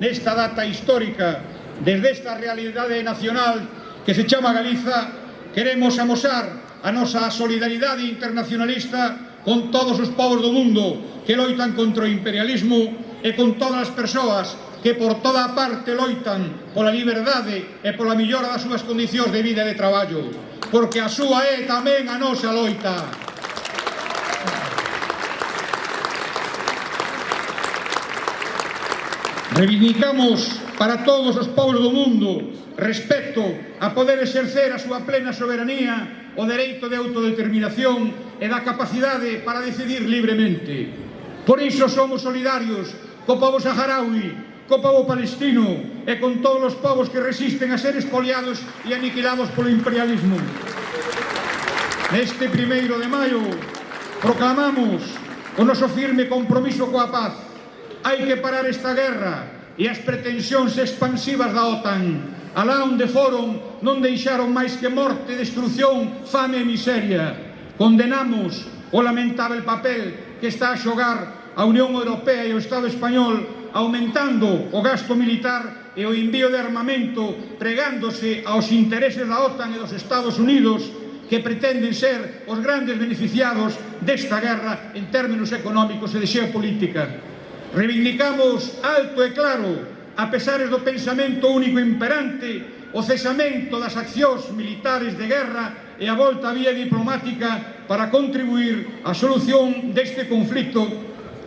nesta data histórica desde esta realidade nacional que se chama Galiza queremos amosar a nosa solidaridade internacionalista con todos os povos do mundo que loitan contra o imperialismo e con todas as persoas que por toda a parte loitan pola liberdade e pola millora das súas condicións de vida e de traballo porque a súa é tamén a nosa loita. Reivindicamos para todos os povos do mundo respecto a poder exercer a súa plena soberanía, o dereito de autodeterminación e da capacidade para decidir libremente. Por iso somos solidarios co povo saharaui, co povo palestino e con todos os povos que resisten a ser espoliados e aniquilados polo imperialismo. Neste primeiro de maio proclamamos o noso firme compromiso coa paz. Hai que parar esta guerra e as pretensións expansivas da OTAN. Alá onde foron non deixaron máis que morte, destrucción, fame e miseria. Condenamos o lamentável papel que está a xogar a Unión Europea e o Estado Español aumentando o gasto militar e o envío de armamento pregándose aos intereses da OTAN e dos Estados Unidos que pretenden ser os grandes beneficiados desta guerra en términos económicos e de xeopolítica. Reivindicamos alto e claro, a pesares do pensamento único imperante, o cesamento das accións militares de guerra e a volta a vía diplomática para contribuir á solución deste conflito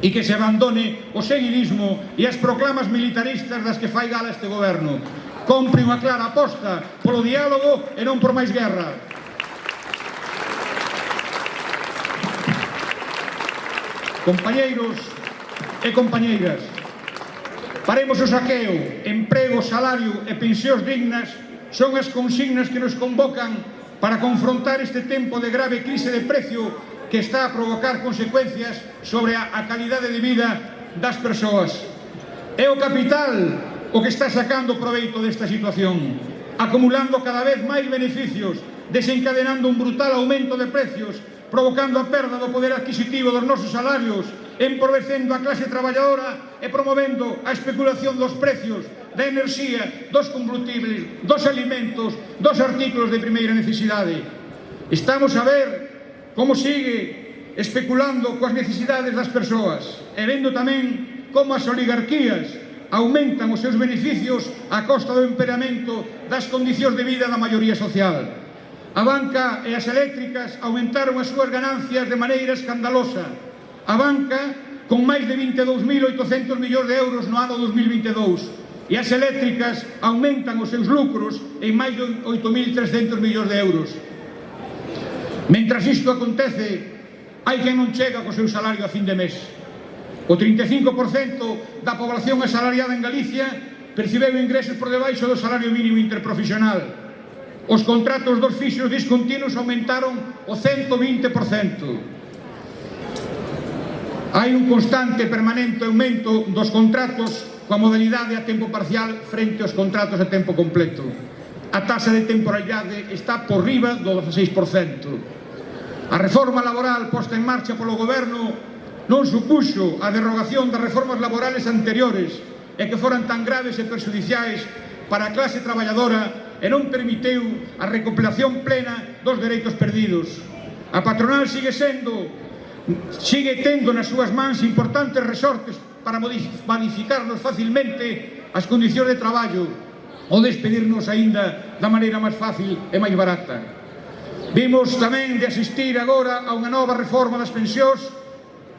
e que se abandone o seguidismo e as proclamas militaristas das que fai gala este goberno. Compre unha clara aposta polo diálogo e non por máis guerra. Compañeiros, e compañeiras. Paremos o saqueo, emprego, salario e pensións dignas son as consignas que nos convocan para confrontar este tempo de grave crise de precio que está a provocar consecuencias sobre a, a calidade de vida das persoas. É o capital o que está sacando proveito desta situación, acumulando cada vez máis beneficios, desencadenando un brutal aumento de precios, provocando a perda do poder adquisitivo dos nosos salarios, empobrecendo a clase traballadora e promovendo a especulación dos precios da enerxía, dos combustibles, dos alimentos, dos artículos de primeira necesidade. Estamos a ver como sigue especulando coas necesidades das persoas e vendo tamén como as oligarquías aumentan os seus beneficios a costa do emperamento das condicións de vida da maioría social. A banca e as eléctricas aumentaron as súas ganancias de maneira escandalosa a banca con máis de 22.800 millóns de euros no ano 2022 e as eléctricas aumentan os seus lucros en máis de 8.300 millóns de euros. Mentras isto acontece, hai quen non chega co seu salario a fin de mes. O 35% da población asalariada en Galicia percibeu ingresos por debaixo do salario mínimo interprofesional. Os contratos dos fixos discontinuos aumentaron o 120%. Hai un constante e permanente aumento dos contratos coa modalidade a tempo parcial frente aos contratos a tempo completo. A taxa de temporalidade está por riba do 16%. A reforma laboral posta en marcha polo goberno non supuxo a derrogación das reformas laborales anteriores e que foran tan graves e perjudiciais para a clase traballadora e non permiteu a recopilación plena dos dereitos perdidos. A patronal sigue sendo sigue tendo nas súas mans importantes resortes para modificarnos facilmente as condicións de traballo ou despedirnos aínda da maneira máis fácil e máis barata. Vimos tamén de asistir agora a unha nova reforma das pensións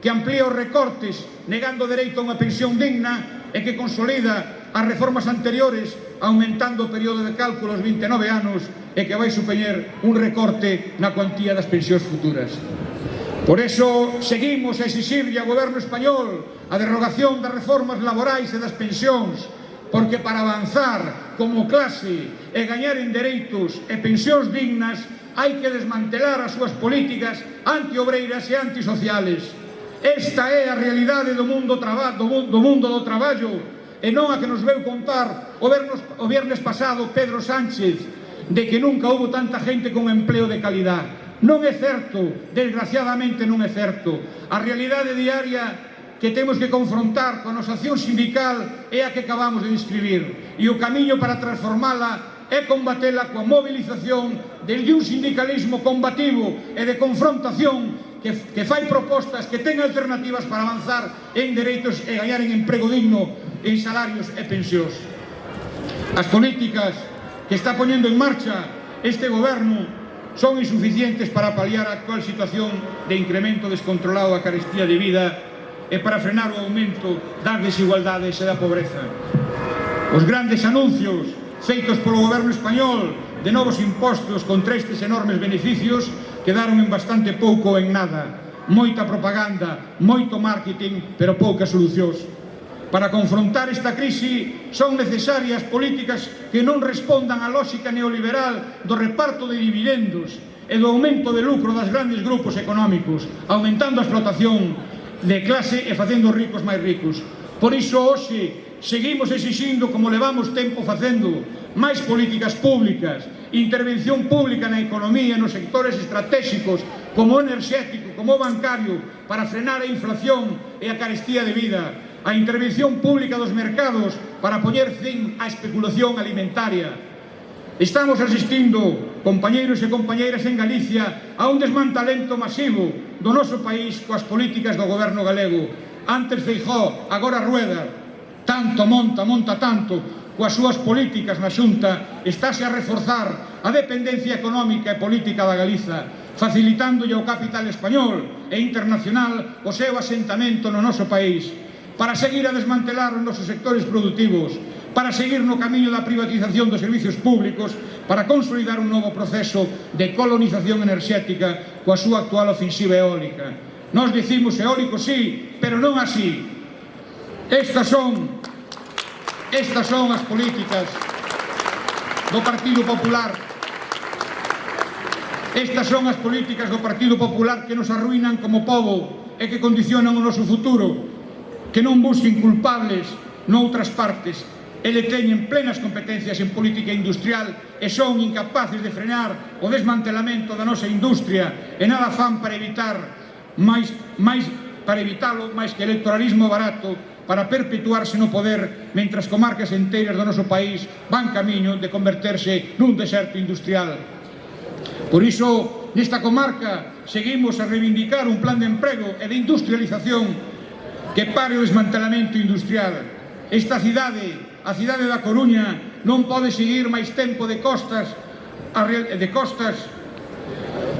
que amplía os recortes negando o dereito a unha pensión digna e que consolida as reformas anteriores aumentando o período de cálculo aos 29 anos e que vai supoñer un recorte na cuantía das pensións futuras. Por eso seguimos a exixirlle ao goberno español a derrogación das reformas laborais e das pensións porque para avanzar como clase e gañar en dereitos e pensións dignas hai que desmantelar as súas políticas antiobreiras e antisociales. Esta é a realidade do mundo, traba, do, do mundo do traballo e non a que nos veu contar o, vernos, o viernes pasado Pedro Sánchez de que nunca houve tanta gente con empleo de calidade. Non é certo, desgraciadamente non é certo. A realidade diaria que temos que confrontar con a nosa acción sindical é a que acabamos de describir. E o camiño para transformala é combatela coa mobilización de un sindicalismo combativo e de confrontación que, que fai propostas que ten alternativas para avanzar en dereitos e gañar en emprego digno, en salarios e pensións. As políticas que está poñendo en marcha este goberno son insuficientes para paliar a actual situación de incremento descontrolado da carestía de vida e para frenar o aumento das desigualdades e da pobreza. Os grandes anuncios feitos polo goberno español de novos impostos contra estes enormes beneficios quedaron en bastante pouco en nada. Moita propaganda, moito marketing, pero poucas solucións. Para confrontar esta crise son necesarias políticas que non respondan á lógica neoliberal do reparto de dividendos e do aumento de lucro das grandes grupos económicos, aumentando a explotación de clase e facendo os ricos máis ricos. Por iso, hoxe, seguimos exixindo, como levamos tempo facendo, máis políticas públicas, intervención pública na economía, nos sectores estratégicos, como o enerxético, como o bancario, para frenar a inflación e a carestía de vida, a intervención pública dos mercados para poñer fin á especulación alimentaria. Estamos asistindo, compañeiros e compañeiras en Galicia, a un desmantalento masivo do noso país coas políticas do goberno galego. Antes Feijó, agora Rueda, tanto monta, monta tanto, coas súas políticas na xunta estáse a reforzar a dependencia económica e política da Galiza facilitándolle ao capital español e internacional o seu asentamento no noso país para seguir a desmantelar os nosos sectores productivos, para seguir no camiño da privatización dos servicios públicos, para consolidar un novo proceso de colonización enerxética coa súa actual ofensiva eólica. Nos dicimos eólico sí, pero non así. Estas son Estas son as políticas do Partido Popular. Estas son as políticas do Partido Popular que nos arruinan como povo e que condicionan o noso futuro que non busquen culpables noutras partes Ele teñen plenas competencias en política industrial e son incapaces de frenar o desmantelamento da nosa industria e nada fan para evitar máis, máis para evitalo máis que electoralismo barato para perpetuarse no poder mentras comarcas enteiras do noso país van camiño de converterse nun deserto industrial. Por iso, nesta comarca seguimos a reivindicar un plan de emprego e de industrialización que pare o desmantelamento industrial. Esta cidade, a cidade da Coruña, non pode seguir máis tempo de costas a de costas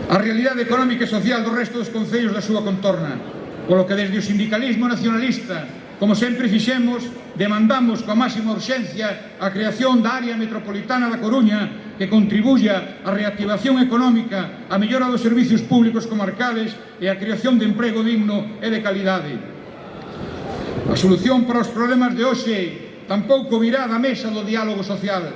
a realidade económica e social do resto dos concellos da súa contorna. Polo que desde o sindicalismo nacionalista, como sempre fixemos, demandamos coa máxima urxencia a creación da área metropolitana da Coruña que contribuya á reactivación económica, a mellora dos servicios públicos comarcales e a creación de emprego digno e de calidade. A solución para os problemas de hoxe tampouco virá da mesa do diálogo social.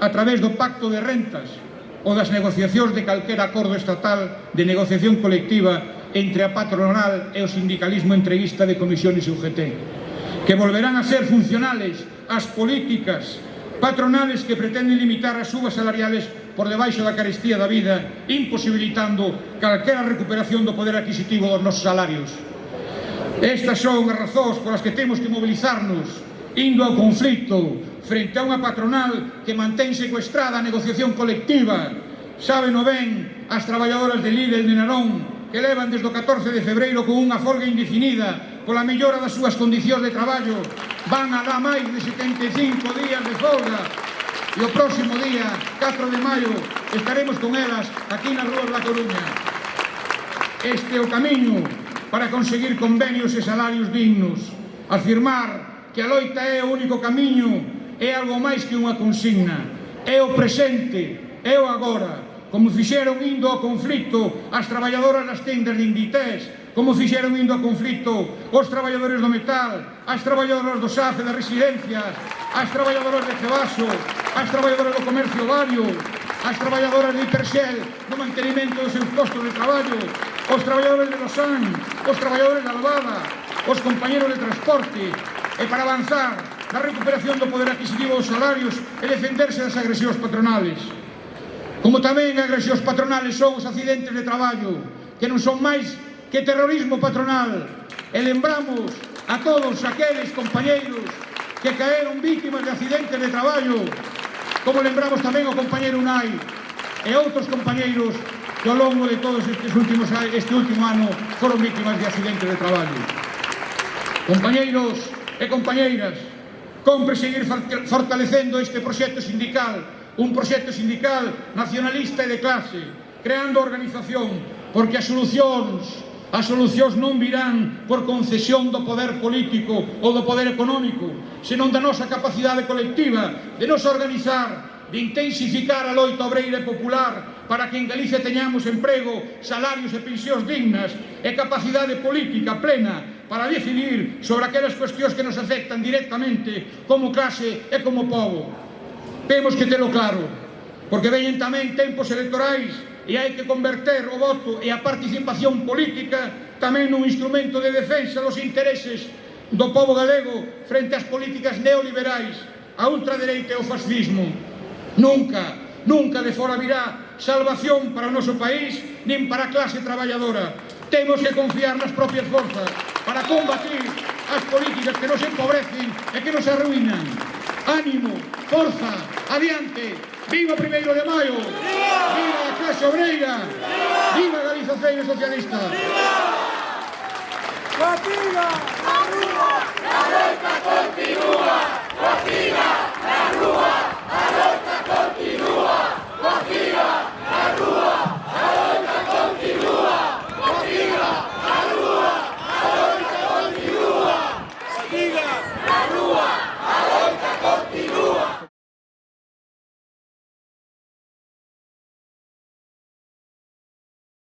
A través do pacto de rentas ou das negociacións de calquera acordo estatal de negociación colectiva entre a patronal e o sindicalismo entreguista de comisións UGT que volverán a ser funcionales as políticas patronales que pretenden limitar as subas salariales por debaixo da carestía da vida imposibilitando calquera recuperación do poder adquisitivo dos nosos salarios. Estas son as razóns polas que temos que mobilizarnos indo ao conflito frente a unha patronal que mantén secuestrada a negociación colectiva. Saben o ben as traballadoras de Lidl de Narón que levan desde o 14 de febreiro con unha folga indefinida pola mellora das súas condicións de traballo. Van a dar máis de 75 días de folga e o próximo día, 4 de maio, estaremos con elas aquí nas ruas da Coruña. Este é o camiño para conseguir convenios e salarios dignos, afirmar que a loita é o único camiño é algo máis que unha consigna, é o presente, é o agora, como fixeron indo ao conflito as traballadoras das tendas de Inditex, como fixeron indo ao conflito os traballadores do metal, as traballadoras do SAFE das residencias, as traballadoras de Cebaso, as traballadoras do comercio vario, as traballadoras de Hiperxel, do mantenimento dos seus postos de traballo, os traballadores de Losán, os traballadores da Albada, os compañeros de transporte, e para avanzar na recuperación do poder adquisitivo dos salarios e defenderse das agresións patronales. Como tamén agresións patronales son os accidentes de traballo, que non son máis que terrorismo patronal. E lembramos a todos aqueles compañeiros que caeron vítimas de accidentes de traballo, como lembramos tamén o compañeiro Unai e outros compañeiros que ao longo de todos estes últimos este último ano foron víctimas de accidentes de traballo. Compañeiros e compañeiras, compre seguir fortalecendo este proxecto sindical, un proxecto sindical nacionalista e de clase, creando organización, porque as solucións As solucións non virán por concesión do poder político ou do poder económico, senón da nosa capacidade colectiva de nos organizar, de intensificar a loita obreira e popular para que en Galicia teñamos emprego, salarios e pensións dignas e capacidade política plena para decidir sobre aquelas cuestións que nos afectan directamente como clase e como povo. Temos que telo claro, porque veñen tamén tempos electorais e hai que converter o voto e a participación política tamén nun instrumento de defensa dos intereses do povo galego frente ás políticas neoliberais, a ultradereita e o fascismo. Nunca, nunca de fora virá salvación para o noso país nin para a clase traballadora. Temos que confiar nas propias forzas para combatir as políticas que nos empobrecen e que nos arruinan. Ánimo, forza, adiante, viva o primeiro de maio, viva a clase obreira, viva a Galización Socialista. Viva! Fatiga! Continúa! La lucha continúa! Fatiga!